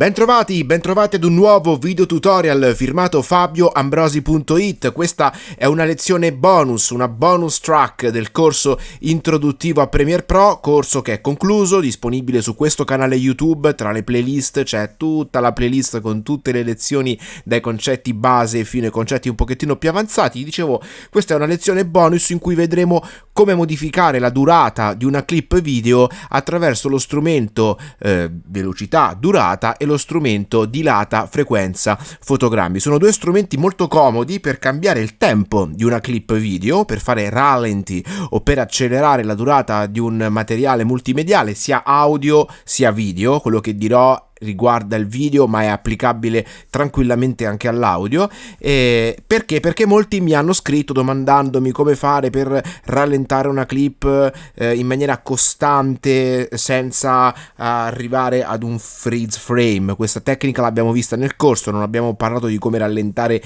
Bentrovati, bentrovati ad un nuovo video tutorial firmato fabioambrosi.it. Questa è una lezione bonus, una bonus track del corso introduttivo a Premiere Pro, corso che è concluso, disponibile su questo canale YouTube. Tra le playlist c'è tutta la playlist con tutte le lezioni dai concetti base fino ai concetti un pochettino più avanzati. Dicevo, questa è una lezione bonus in cui vedremo come modificare la durata di una clip video attraverso lo strumento eh, velocità, durata e lo strumento dilata frequenza fotogrammi. Sono due strumenti molto comodi per cambiare il tempo di una clip video, per fare rallenti o per accelerare la durata di un materiale multimediale sia audio sia video. Quello che dirò riguarda il video ma è applicabile tranquillamente anche all'audio eh, perché? perché molti mi hanno scritto domandandomi come fare per rallentare una clip eh, in maniera costante senza arrivare ad un freeze frame questa tecnica l'abbiamo vista nel corso non abbiamo parlato di come rallentare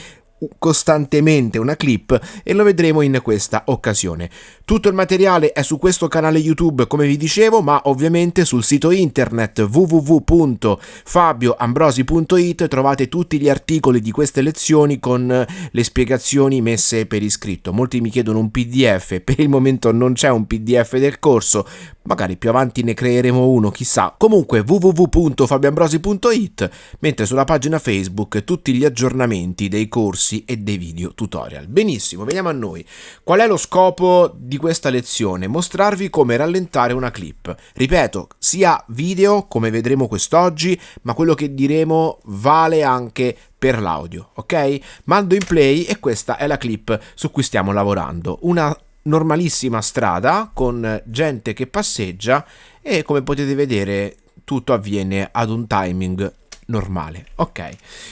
costantemente una clip e lo vedremo in questa occasione. Tutto il materiale è su questo canale YouTube come vi dicevo ma ovviamente sul sito internet www.fabioambrosi.it trovate tutti gli articoli di queste lezioni con le spiegazioni messe per iscritto. Molti mi chiedono un pdf, per il momento non c'è un pdf del corso, magari più avanti ne creeremo uno, chissà. Comunque www.fabioambrosi.it, mentre sulla pagina Facebook tutti gli aggiornamenti dei corsi e dei video tutorial. Benissimo, veniamo a noi. Qual è lo scopo di questa lezione? Mostrarvi come rallentare una clip. Ripeto, sia video, come vedremo quest'oggi, ma quello che diremo vale anche per l'audio, ok? Mando in play e questa è la clip su cui stiamo lavorando. Una normalissima strada con gente che passeggia e come potete vedere tutto avviene ad un timing normale. Ok,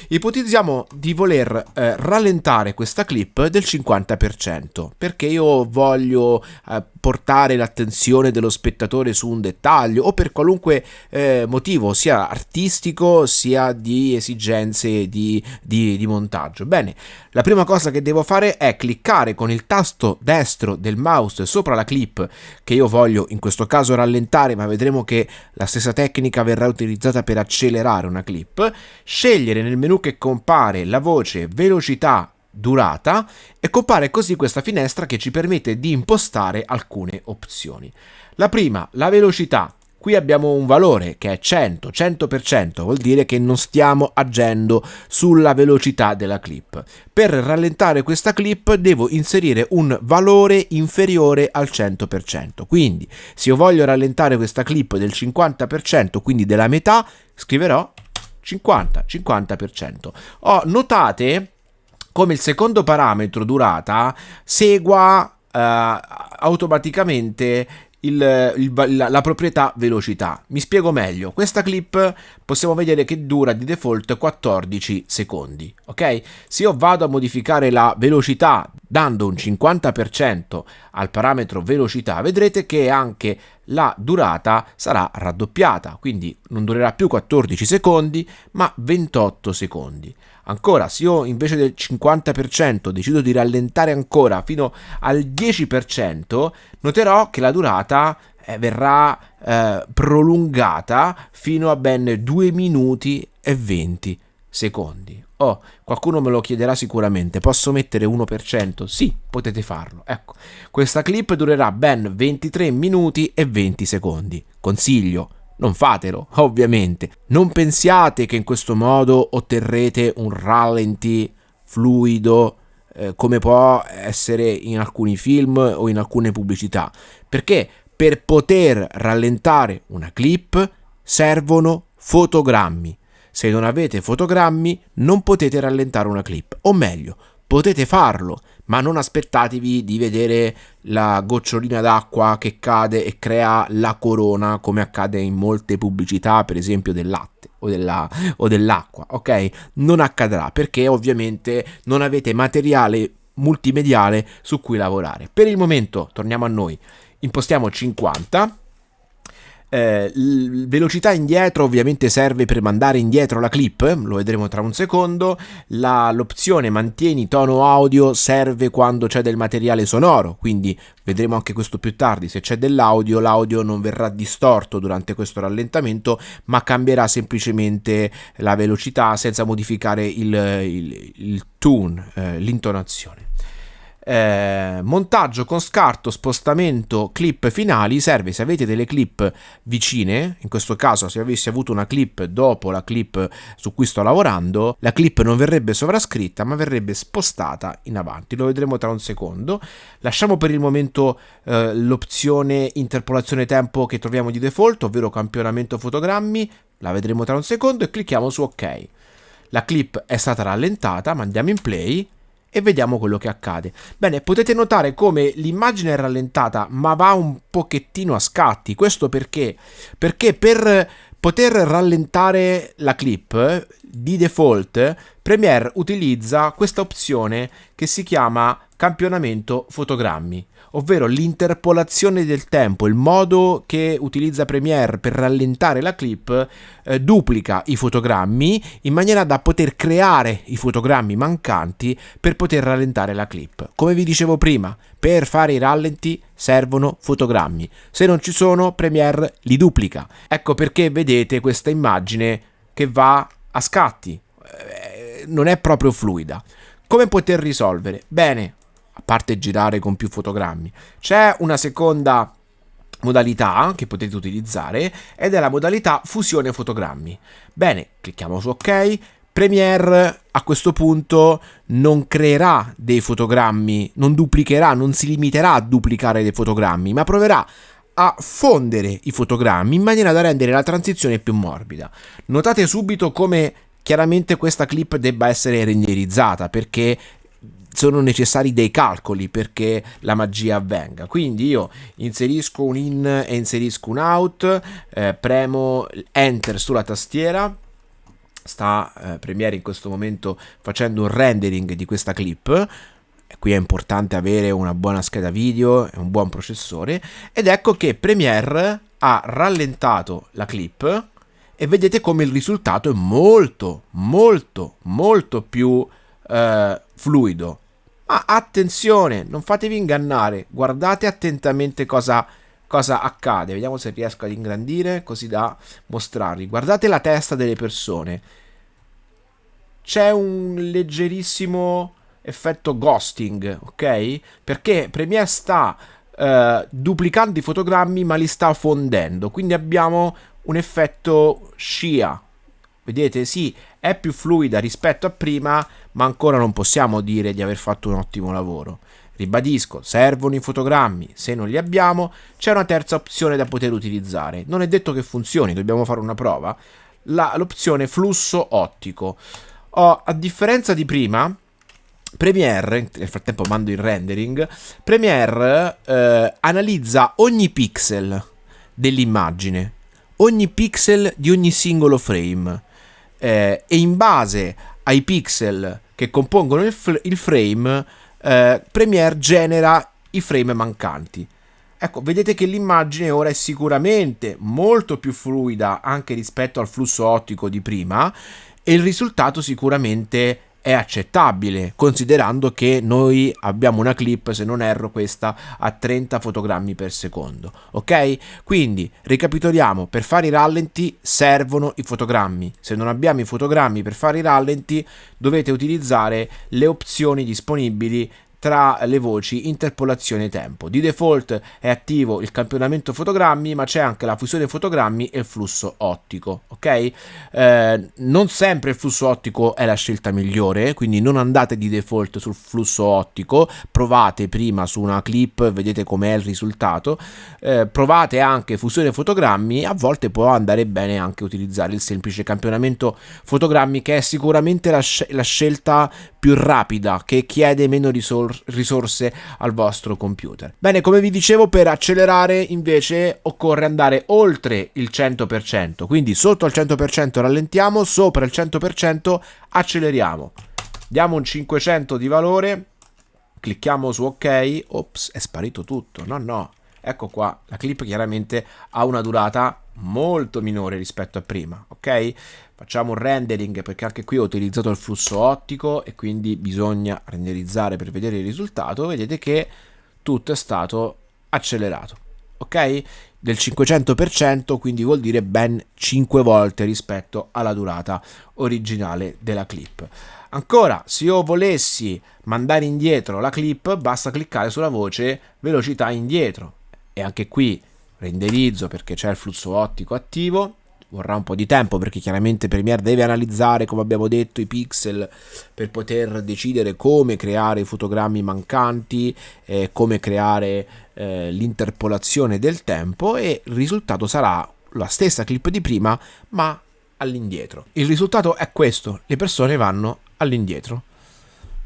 ipotizziamo di voler eh, rallentare questa clip del 50% perché io voglio eh, portare l'attenzione dello spettatore su un dettaglio o per qualunque eh, motivo sia artistico sia di esigenze di, di, di montaggio. Bene, la prima cosa che devo fare è cliccare con il tasto destro del mouse sopra la clip che io voglio in questo caso rallentare ma vedremo che la stessa tecnica verrà utilizzata per accelerare una clip, scegliere nel menu che compare la voce velocità durata e compare così questa finestra che ci permette di impostare alcune opzioni. La prima, la velocità. Qui abbiamo un valore che è 100, 100%, vuol dire che non stiamo agendo sulla velocità della clip. Per rallentare questa clip devo inserire un valore inferiore al 100%. Quindi se io voglio rallentare questa clip del 50%, quindi della metà, scriverò 50, 50%. Oh, notate come il secondo parametro durata segua uh, automaticamente il, il, la, la, proprietà velocità. Mi spiego meglio. Questa clip possiamo vedere che dura di default 14 secondi. Ok? Se io vado a modificare la velocità dando un 50% al parametro velocità, vedrete che anche la durata sarà raddoppiata, quindi non durerà più 14 secondi, ma 28 secondi. Ancora, se io invece del 50% decido di rallentare ancora fino al 10%, noterò che la durata eh, verrà eh, prolungata fino a ben 2 minuti e 20 secondi. Oh, qualcuno me lo chiederà sicuramente, posso mettere 1%? Sì, potete farlo. Ecco, questa clip durerà ben 23 minuti e 20 secondi. Consiglio, non fatelo, ovviamente. Non pensiate che in questo modo otterrete un rallenti fluido eh, come può essere in alcuni film o in alcune pubblicità. Perché per poter rallentare una clip servono fotogrammi. Se non avete fotogrammi non potete rallentare una clip, o meglio, potete farlo, ma non aspettatevi di vedere la gocciolina d'acqua che cade e crea la corona come accade in molte pubblicità, per esempio del latte o, della, o dell'acqua, ok? Non accadrà perché ovviamente non avete materiale multimediale su cui lavorare. Per il momento, torniamo a noi, impostiamo 50 Eh, velocità indietro ovviamente serve per mandare indietro la clip, lo vedremo tra un secondo. L'opzione mantieni tono audio serve quando c'è del materiale sonoro, quindi vedremo anche questo più tardi. Se c'è dell'audio, l'audio non verrà distorto durante questo rallentamento, ma cambierà semplicemente la velocità senza modificare il, il, il tune, eh, l'intonazione. Eh, montaggio con scarto, spostamento, clip finali serve se avete delle clip vicine, in questo caso se avessi avuto una clip dopo la clip su cui sto lavorando, la clip non verrebbe sovrascritta ma verrebbe spostata in avanti, lo vedremo tra un secondo. Lasciamo per il momento eh, l'opzione interpolazione tempo che troviamo di default, ovvero campionamento fotogrammi, la vedremo tra un secondo e clicchiamo su ok. La clip è stata rallentata, mandiamo in play e vediamo quello che accade. Bene, potete notare come l'immagine è rallentata ma va un pochettino a scatti. Questo perché? Perché per poter rallentare la clip di default Premiere utilizza questa opzione che si chiama campionamento fotogrammi ovvero l'interpolazione del tempo, il modo che utilizza Premiere per rallentare la clip eh, duplica i fotogrammi in maniera da poter creare i fotogrammi mancanti per poter rallentare la clip. Come vi dicevo prima, per fare i rallenti servono fotogrammi, se non ci sono Premiere li duplica. Ecco perché vedete questa immagine che va a scatti, eh, non è proprio fluida. Come poter risolvere? Bene, a parte girare con più fotogrammi. C'è una seconda modalità che potete utilizzare ed è la modalità fusione fotogrammi. Bene, clicchiamo su ok. Premiere a questo punto non creerà dei fotogrammi, non duplicherà, non si limiterà a duplicare dei fotogrammi, ma proverà a fondere i fotogrammi in maniera da rendere la transizione più morbida. Notate subito come chiaramente questa clip debba essere renderizzata perché sono necessari dei calcoli perché la magia avvenga. Quindi io inserisco un in e inserisco un out, eh, premo enter sulla tastiera. Sta eh, Premiere in questo momento facendo un rendering di questa clip. Qui è importante avere una buona scheda video e un buon processore. Ed ecco che Premiere ha rallentato la clip e vedete come il risultato è molto, molto, molto più eh, fluido ma attenzione, non fatevi ingannare, guardate attentamente cosa, cosa accade. Vediamo se riesco ad ingrandire così da mostrarvi. Guardate la testa delle persone. C'è un leggerissimo effetto ghosting, ok? Perché Premiere sta uh, duplicando i fotogrammi ma li sta fondendo. Quindi abbiamo un effetto scia. Vedete? Sì, è più fluida rispetto a prima, ma ancora non possiamo dire di aver fatto un ottimo lavoro. Ribadisco, servono i fotogrammi, se non li abbiamo c'è una terza opzione da poter utilizzare. Non è detto che funzioni, dobbiamo fare una prova. La, l'opzione flusso ottico. Oh, a differenza di prima, Premiere, nel frattempo mando il rendering, Premiere eh, analizza ogni pixel dell'immagine, ogni pixel di ogni singolo frame eh, e in base ai pixel che compongono il, f- il frame, eh, Premiere genera i frame mancanti. Ecco, vedete che l'immagine ora è sicuramente molto più fluida anche rispetto al flusso ottico di prima e il risultato sicuramente è accettabile considerando che noi abbiamo una clip se non erro questa a 30 fotogrammi per secondo ok? Quindi ricapitoliamo per fare i rallenti servono i fotogrammi. Se non abbiamo i fotogrammi per fare i rallenti dovete utilizzare le opzioni disponibili tra le voci interpolazione tempo. Di default è attivo il campionamento fotogrammi, ma c'è anche la fusione fotogrammi e il flusso ottico, ok? Eh, non sempre il flusso ottico è la scelta migliore, quindi non andate di default sul flusso ottico, provate prima su una clip, vedete com'è il risultato, eh, provate anche fusione fotogrammi, a volte può andare bene anche utilizzare il semplice campionamento fotogrammi che è sicuramente la, sc- la scelta più rapida, che chiede meno risor- risorse al vostro computer. Bene, come vi dicevo, per accelerare invece occorre andare oltre il 100%, quindi sotto il 100% rallentiamo, sopra il 100% acceleriamo. Diamo un 500 di valore, clicchiamo su ok, ops, è sparito tutto, no no, ecco qua, la clip chiaramente ha una durata molto minore rispetto a prima, ok? Facciamo un rendering perché anche qui ho utilizzato il flusso ottico e quindi bisogna renderizzare per vedere il risultato, vedete che tutto è stato accelerato, ok? Del 500%, quindi vuol dire ben 5 volte rispetto alla durata originale della clip. Ancora, se io volessi mandare indietro la clip, basta cliccare sulla voce velocità indietro. E anche qui renderizzo perché c'è il flusso ottico attivo. Vorrà un po' di tempo perché chiaramente Premiere deve analizzare, come abbiamo detto, i pixel per poter decidere come creare i fotogrammi mancanti, eh, come creare eh, l'interpolazione del tempo e il risultato sarà la stessa clip di prima ma all'indietro. Il risultato è questo, le persone vanno all'indietro.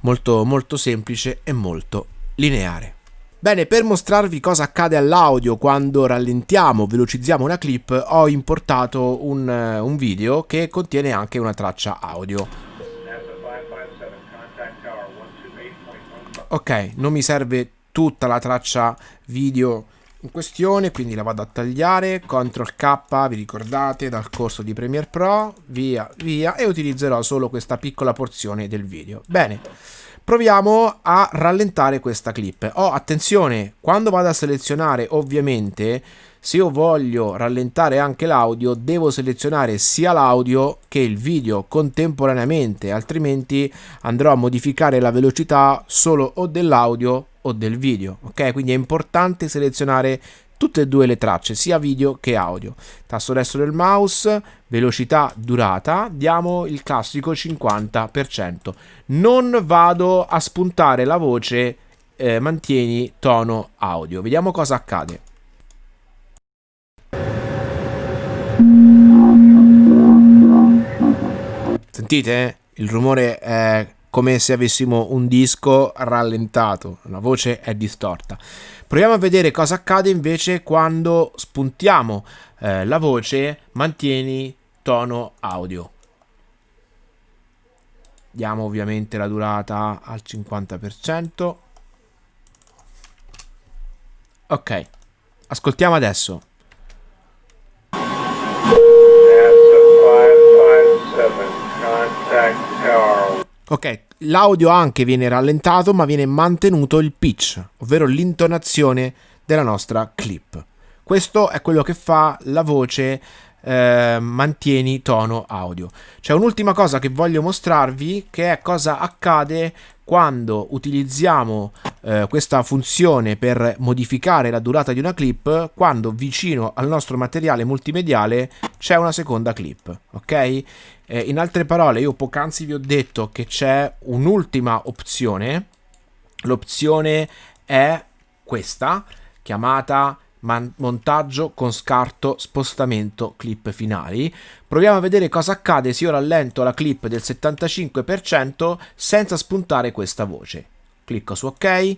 Molto, molto semplice e molto lineare. Bene, per mostrarvi cosa accade all'audio quando rallentiamo, velocizziamo una clip, ho importato un, un video che contiene anche una traccia audio. Ok, non mi serve tutta la traccia video in questione, quindi la vado a tagliare, CTRL K, vi ricordate, dal corso di Premiere Pro, via, via, e utilizzerò solo questa piccola porzione del video. Bene, proviamo a rallentare questa clip. Oh, attenzione, quando vado a selezionare, ovviamente, se io voglio rallentare anche l'audio, devo selezionare sia l'audio che il video contemporaneamente, altrimenti andrò a modificare la velocità solo o dell'audio o del video, ok? Quindi è importante selezionare tutte e due le tracce, sia video che audio. Tasto destro del mouse, velocità, durata, diamo il classico 50%. Non vado a spuntare la voce, eh, mantieni tono audio. Vediamo cosa accade. Sentite? Il rumore è come se avessimo un disco rallentato, la voce è distorta. Proviamo a vedere cosa accade invece quando spuntiamo eh, la voce, mantieni tono audio. Diamo ovviamente la durata al 50%. Ok, ascoltiamo adesso. Ok, l'audio anche viene rallentato ma viene mantenuto il pitch, ovvero l'intonazione della nostra clip. Questo è quello che fa la voce eh, mantieni tono audio. C'è un'ultima cosa che voglio mostrarvi che è cosa accade quando utilizziamo eh, questa funzione per modificare la durata di una clip quando vicino al nostro materiale multimediale c'è una seconda clip ok eh, in altre parole io poc'anzi vi ho detto che c'è un'ultima opzione l'opzione è questa chiamata montaggio con scarto spostamento clip finali. Proviamo a vedere cosa accade se io rallento la clip del 75% senza spuntare questa voce. Clicco su ok.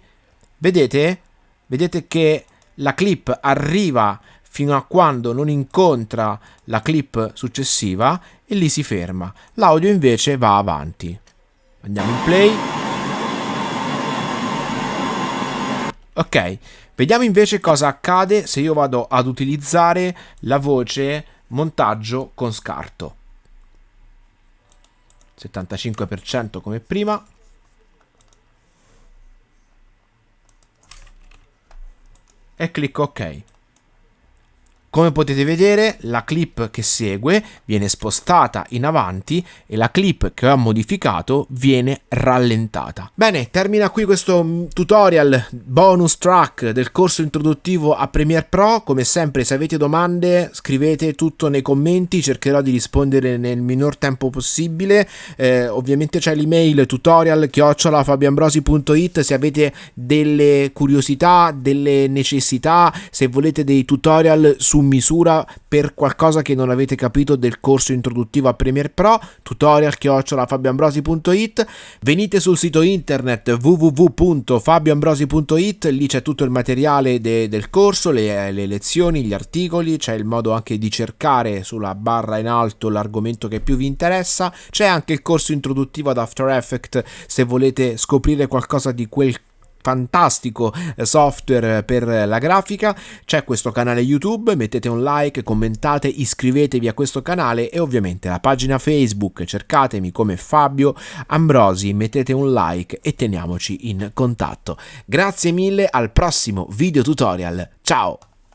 Vedete? Vedete che la clip arriva fino a quando non incontra la clip successiva e lì si ferma. L'audio invece va avanti. Andiamo in play. Ok, Vediamo invece cosa accade se io vado ad utilizzare la voce montaggio con scarto. 75% come prima. E clicco ok. Come potete vedere la clip che segue viene spostata in avanti e la clip che ho modificato viene rallentata. Bene, termina qui questo mm, tutorial bonus track del corso introduttivo a Premiere Pro. Come sempre se avete domande scrivete tutto nei commenti, cercherò di rispondere nel minor tempo possibile. Eh, ovviamente c'è l'email tutorial chiocciolafabiambrosi.it se avete delle curiosità, delle necessità, se volete dei tutorial su su misura per qualcosa che non avete capito del corso introduttivo a Premiere Pro, tutorial chiocciolafabiambrosi.it, venite sul sito internet www.fabioambrosi.it, lì c'è tutto il materiale de del corso, le, le lezioni, gli articoli, c'è il modo anche di cercare sulla barra in alto l'argomento che più vi interessa, c'è anche il corso introduttivo ad After Effects se volete scoprire qualcosa di quel fantastico software per la grafica, c'è questo canale YouTube, mettete un like, commentate, iscrivetevi a questo canale e ovviamente la pagina Facebook, cercatemi come Fabio Ambrosi, mettete un like e teniamoci in contatto. Grazie mille, al prossimo video tutorial. Ciao!